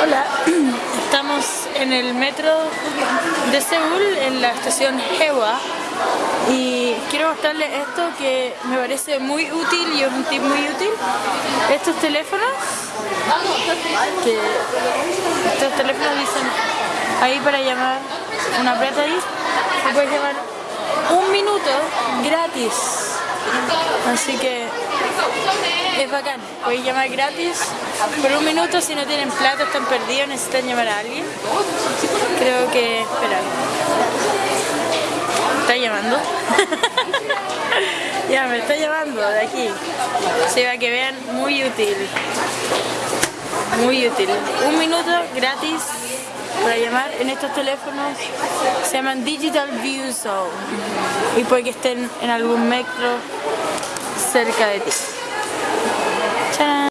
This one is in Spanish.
Hola, estamos en el metro de Seúl, en la estación Hewa y quiero mostrarles esto que me parece muy útil y es un tip muy útil. Estos teléfonos, que estos teléfonos dicen ahí para llamar, una plata ahí, se puede llamar un minuto gratis. Así que es bacán, puedes llamar gratis por un minuto si no tienen plata, están perdidos, necesitan llamar a alguien. Creo que... espera. ¿Está llamando? ya, me está llamando de aquí. Se va que vean, muy útil. Muy útil. Un minuto gratis para llamar en estos teléfonos se llaman Digital View Zone y puede que estén en algún metro cerca de ti. 짠.